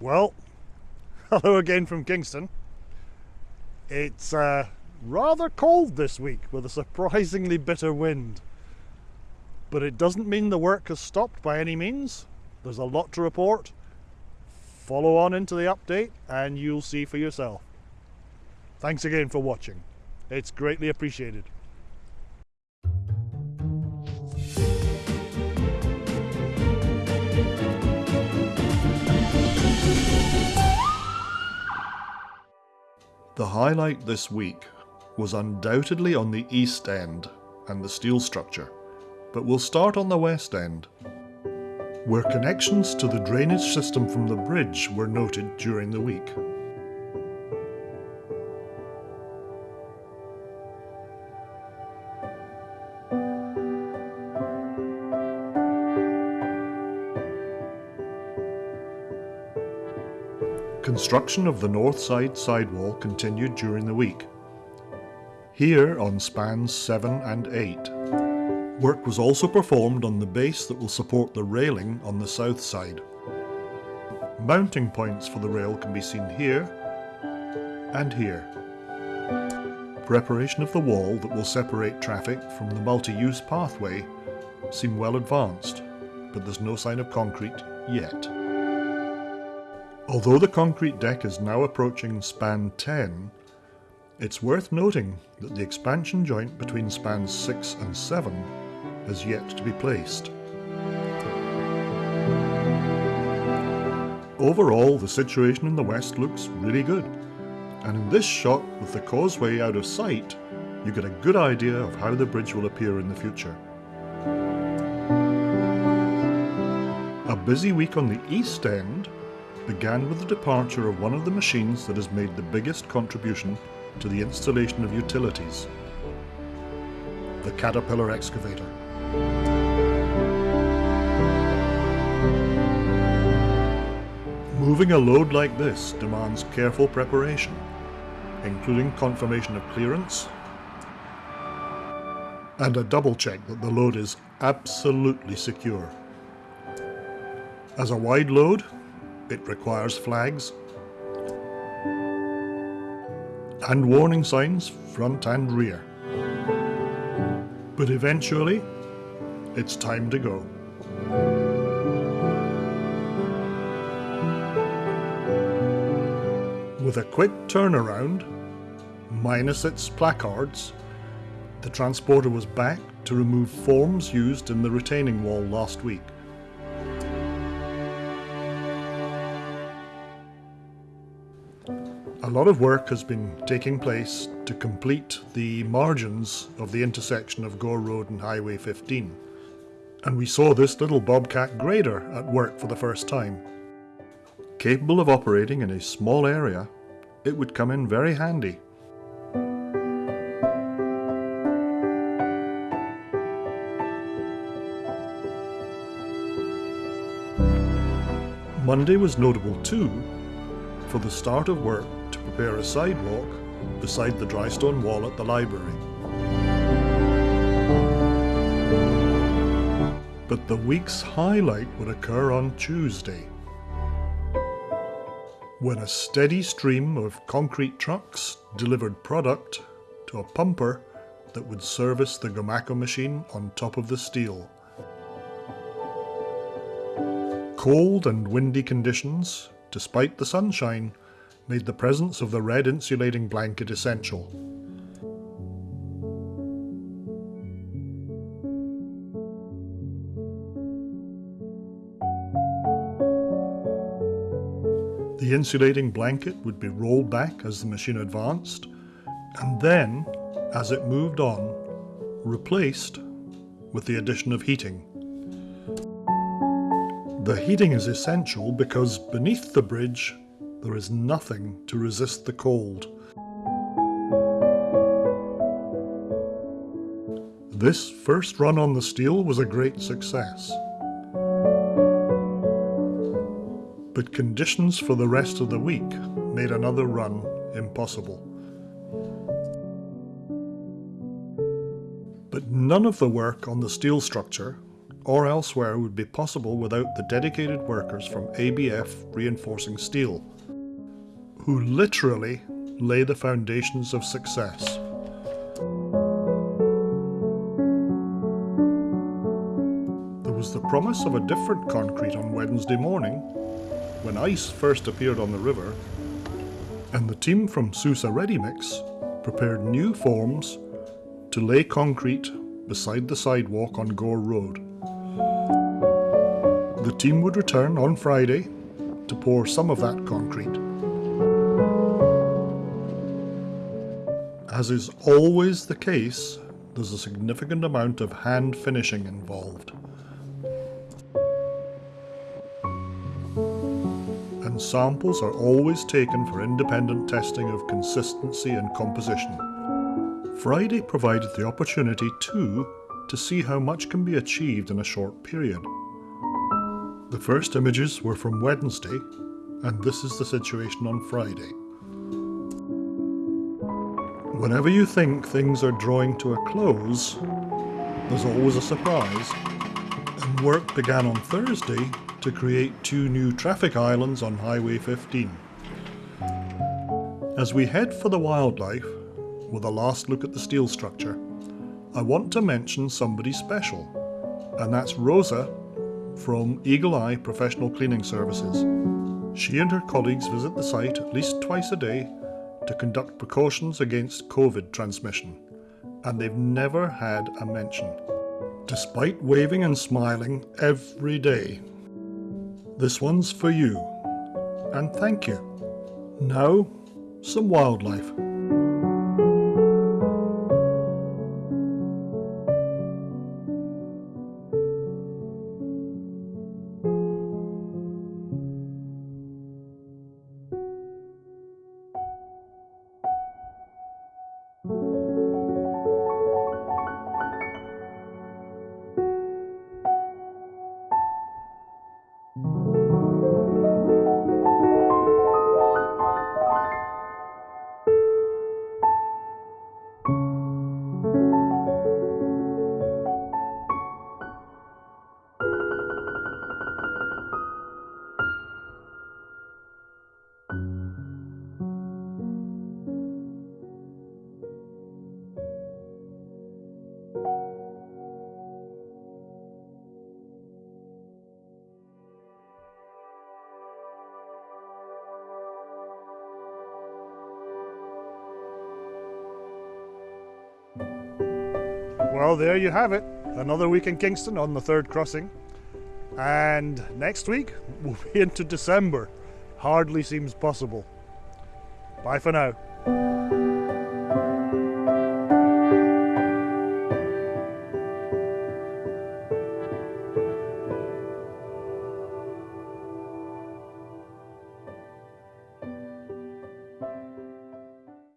Well, hello again from Kingston. It's uh, rather cold this week with a surprisingly bitter wind. But it doesn't mean the work has stopped by any means. There's a lot to report. Follow on into the update and you'll see for yourself. Thanks again for watching. It's greatly appreciated. The highlight this week was undoubtedly on the east end and the steel structure, but we'll start on the west end, where connections to the drainage system from the bridge were noted during the week. Construction of the north side sidewall continued during the week. Here on spans 7 and 8. Work was also performed on the base that will support the railing on the south side. Mounting points for the rail can be seen here and here. Preparation of the wall that will separate traffic from the multi-use pathway seem well advanced, but there's no sign of concrete yet. Although the concrete deck is now approaching span 10, it's worth noting that the expansion joint between spans 6 and 7 has yet to be placed. Overall, the situation in the west looks really good, and in this shot with the causeway out of sight, you get a good idea of how the bridge will appear in the future. A busy week on the east end began with the departure of one of the machines that has made the biggest contribution to the installation of utilities, the Caterpillar excavator. Moving a load like this demands careful preparation, including confirmation of clearance and a double check that the load is absolutely secure. As a wide load, it requires flags and warning signs front and rear. But eventually, it's time to go. With a quick turnaround, minus its placards, the transporter was back to remove forms used in the retaining wall last week. Lot of work has been taking place to complete the margins of the intersection of Gore Road and Highway 15. And we saw this little Bobcat grader at work for the first time. Capable of operating in a small area, it would come in very handy. Monday was notable too for the start of work prepare a sidewalk beside the dry stone wall at the library. But the week's highlight would occur on Tuesday, when a steady stream of concrete trucks delivered product to a pumper that would service the Gomaco machine on top of the steel. Cold and windy conditions, despite the sunshine, made the presence of the red insulating blanket essential. The insulating blanket would be rolled back as the machine advanced, and then, as it moved on, replaced with the addition of heating. The heating is essential because beneath the bridge there is nothing to resist the cold. This first run on the steel was a great success. But conditions for the rest of the week made another run impossible. But none of the work on the steel structure or elsewhere would be possible without the dedicated workers from ABF Reinforcing Steel, who literally lay the foundations of success. There was the promise of a different concrete on Wednesday morning when ice first appeared on the river, and the team from Sousa Ready Mix prepared new forms to lay concrete beside the sidewalk on Gore Road. The team would return on Friday to pour some of that concrete. As is always the case, there's a significant amount of hand finishing involved. And samples are always taken for independent testing of consistency and composition. Friday provided the opportunity too to see how much can be achieved in a short period. The first images were from Wednesday, and this is the situation on Friday. Whenever you think things are drawing to a close, there's always a surprise, and work began on Thursday to create two new traffic islands on Highway 15. As we head for the wildlife, with a last look at the steel structure, I want to mention somebody special, and that's Rosa from Eagle Eye Professional Cleaning Services. She and her colleagues visit the site at least twice a day to conduct precautions against COVID transmission, and they've never had a mention, despite waving and smiling every day. This one's for you, and thank you. Now, some wildlife. Well, there you have it. Another week in Kingston on the third crossing. And next week, we'll be into December. Hardly seems possible. Bye for now.